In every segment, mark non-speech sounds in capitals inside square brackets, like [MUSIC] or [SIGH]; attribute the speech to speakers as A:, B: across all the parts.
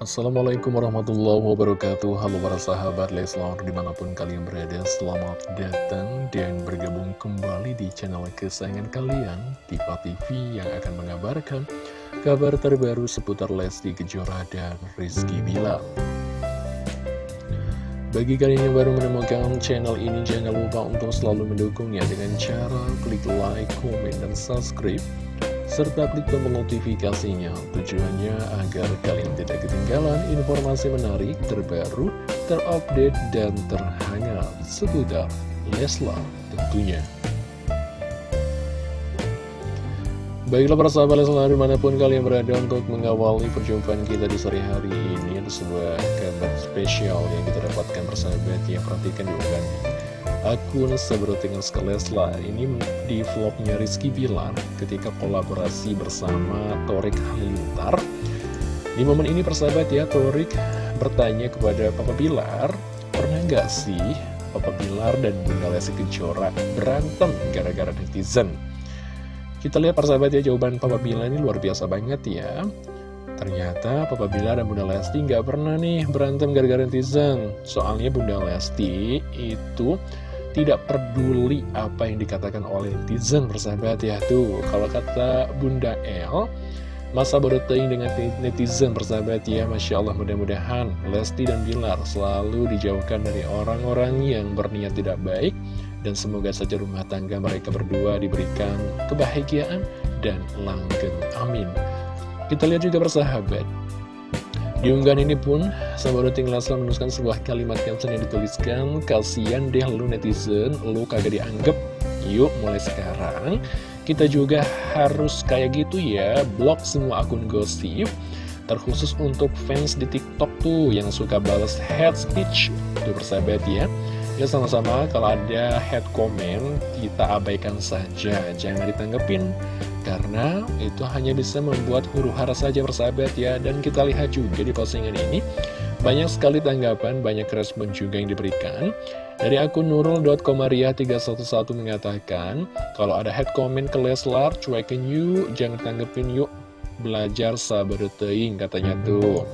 A: Assalamualaikum warahmatullahi wabarakatuh. Halo para sahabat Leslar di mana pun kalian berada Selamat datang dan bergabung kembali di channel kesayangan kalian Diva TV yang akan mengabarkan kabar terbaru seputar Lesti Kejora dan Rizky Bilar. Bagi kalian yang baru menemukan channel ini, jangan lupa untuk selalu mendukungnya dengan cara klik like, komen, dan subscribe serta klik tombol notifikasinya tujuannya agar kalian tidak ketinggalan informasi menarik terbaru, terupdate, dan terhangat seputar Leslar tentunya. Baiklah para sahabat Leslar di mana pun kalian berada untuk mengawali perjumpaan kita di sore hari ini Ada sebuah kabar spesial yang kita dapatkan persahabat yang perhatikan di unggahan akun Sabrotingan Leslar ini di vlognya Rizky Bilar ketika kolaborasi bersama Torik Halilintar di momen ini persahabat ya Torik bertanya kepada Papa Bilar pernah gak sih Papa Bilar dan Bunda Lesti Kejora berantem gara-gara netizen? Kita lihat persahabat ya jawaban Papa Bila ini luar biasa banget ya. Ternyata Papa Bila dan Bunda Lesti nggak pernah nih berantem gara-gara netizen. Soalnya Bunda Lesti itu tidak peduli apa yang dikatakan oleh netizen persahabat ya Tuh kalau kata Bunda El Masa bodoh dengan netizen persahabat ya Masya Allah mudah-mudahan Lesti dan Bilar selalu dijauhkan dari orang-orang yang berniat tidak baik dan semoga saja rumah tangga mereka berdua diberikan kebahagiaan dan langgeng. Amin. Kita lihat juga bersahabat. Di unggahan ini pun, sahabat tinggal Leslar menuliskan sebuah kalimat caption yang dituliskan, Kasian deh lu netizen, lu kagak dianggap. Yuk, mulai sekarang, kita juga harus kayak gitu ya, blok semua akun gosip, terkhusus untuk fans di TikTok tuh yang suka balas head speech. Tuh persahabat ya. Ya sama-sama kalau ada head comment kita abaikan saja Jangan ditanggepin Karena itu hanya bisa membuat huru hara saja bersahabat ya. Dan kita lihat juga di postingan ini Banyak sekali tanggapan, banyak respon juga yang diberikan. Dari akun nurul.komaria311 mengatakan Kalau ada head comment ke Leslar, cuekin yuk, jangan tanggepin yuk belajar sabar teing katanya tuh.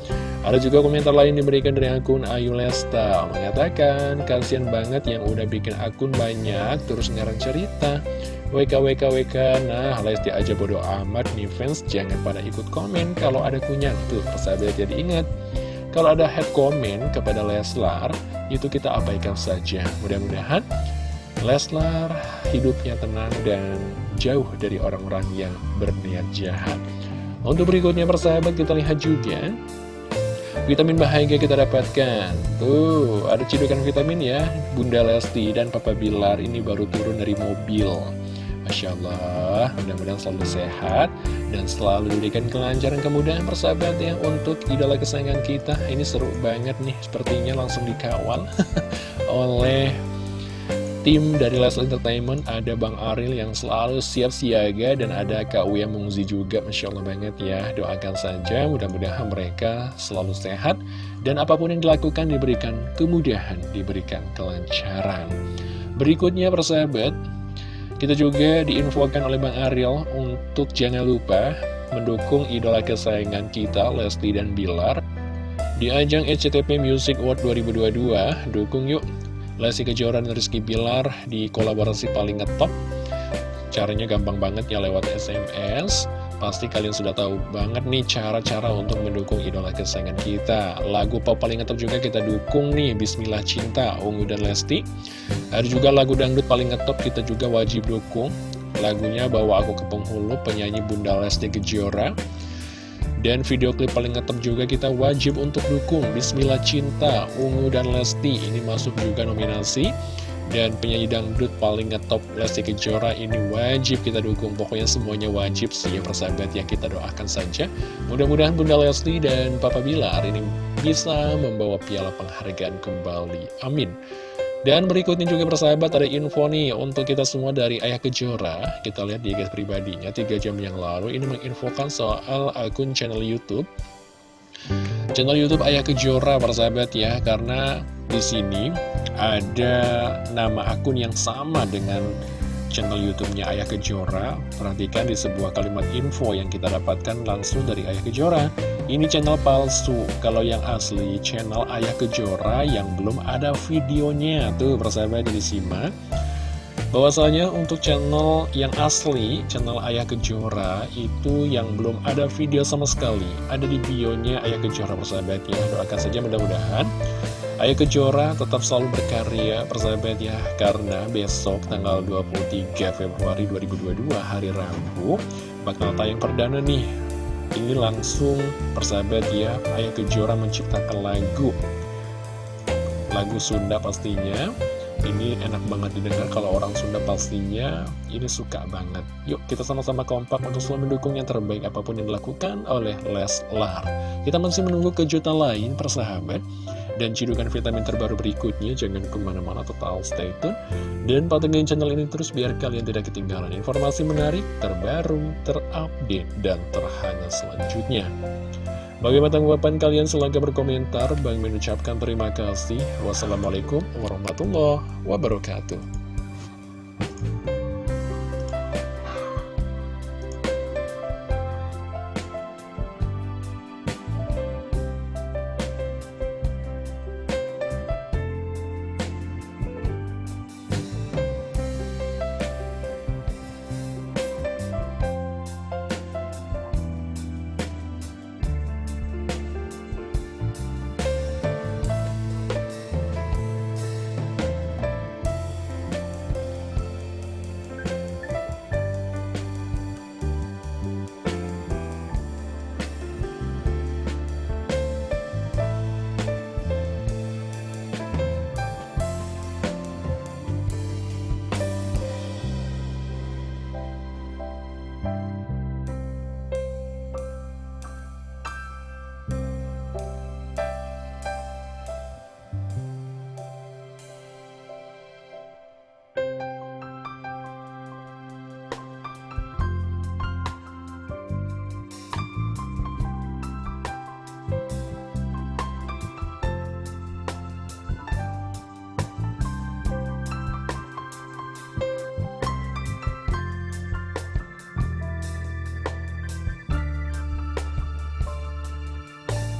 A: Ada juga komentar lain diberikan dari akun Ayu Lesta mengatakan kasihan banget yang udah bikin akun banyak terus ngarang cerita. WKWKWK nah Lesti aja bodo amat nih fans jangan pada ikut komen kalau ada kunyang tuh persahabat jadi ingat. Kalau ada head comment kepada Leslar itu kita abaikan saja. Mudah-mudahan Leslar hidupnya tenang dan jauh dari orang-orang yang berniat jahat untuk berikutnya persahabat kita lihat juga Vitamin bahagia kita dapatkan. Tuh ada cidukan vitamin ya. Bunda Lesti dan Papa Bilar ini baru turun dari mobil. Masya Allah mudah-mudahan selalu sehat Dan selalu diberikan kelancaran kemudahan persahabat ya. Untuk idola kesayangan kita Ini seru banget nih Sepertinya langsung dikawal [LAUGHS] Oleh tim dari Leslie Entertainment ada Bang Aril yang selalu siap siaga dan ada Kak Uya Mungzi juga Masya Allah banget ya. Doakan saja mudah-mudahan mereka selalu sehat dan apa pun yang dilakukan diberikan kemudahan diberikan kelancaran. Berikutnya persahabat kita juga diinfokan oleh Bang Ariel untuk jangan lupa mendukung idola kesayangan kita Leslie dan Bilar di ajang SCTP Music Award 2022 dukung yuk Lesti Kejora dan Rizky Bilar di kolaborasi paling ngetop. Caranya gampang banget ya lewat SMS Pasti kalian sudah tahu banget nih cara-cara untuk mendukung idola kesayangan kita. Lagu pop paling ngetop juga kita dukung nih Bismillah Cinta, Ungu dan Lesti. Ada juga lagu dangdut paling ngetop kita juga wajib dukung. Lagunya Bawa Aku ke Penghulu penyanyi Bunda Lesti Kejora dan video klip paling ngetop juga kita wajib untuk dukung. Bismillah Cinta, Ungu dan Lesti. Ini masuk juga nominasi. Dan penyanyi dangdut paling ngetop Lesti Kejora. Ini wajib kita dukung. Pokoknya semuanya wajib sih ya persahabat. Yang kita doakan saja. Mudah-mudahan Bunda Lesti dan Papa Bilar ini bisa membawa piala penghargaan kembali. Amin dan berikutnya juga persahabat ada info nih untuk kita semua dari Ayah Kejora. Kita lihat di guys pribadinya 3 jam yang lalu ini menginfokan soal akun channel Youtube. Channel Youtube Ayah Kejora persahabat ya Karena di sini ada nama akun yang sama dengan channel YouTube-nya Ayah Kejora. Perhatikan di sebuah kalimat info yang kita dapatkan langsung dari Ayah Kejora. Ini channel palsu, kalau yang asli channel Ayah Kejora yang belum ada videonya. Tuh, persahabat disimak bahwasanya untuk channel yang asli, channel Ayah Kejora itu yang belum ada video sama sekali. Ada di bionya Ayah Kejora persahabat ya. Doakan saja mudah-mudahan Ayah Kejora tetap selalu berkarya persahabat ya Karena besok tanggal 23 Februari 2022 hari Rabu Bakal tayang perdana nih Ini langsung persahabat ya Ayah Kejora menciptakan lagu Lagu Sunda pastinya ini enak banget didengar kalau orang Sunda pastinya ini suka banget. Yuk kita sama-sama kompak untuk selalu mendukung yang terbaik apa pun yang dilakukan oleh Leslar. Kita masih menunggu kejutan lain persahabat. Dan cidukan vitamin terbaru berikutnya jangan ke mana-mana total stay tune. Dan pantengin channel ini terus biar kalian tidak ketinggalan informasi menarik, terbaru, terupdate, dan terhangat selanjutnya. Bagaimana tanggapan kalian? Silahkan berkomentar. Bang mengucapkan terima kasih. Wassalamualaikum warahmatullahi wabarakatuh.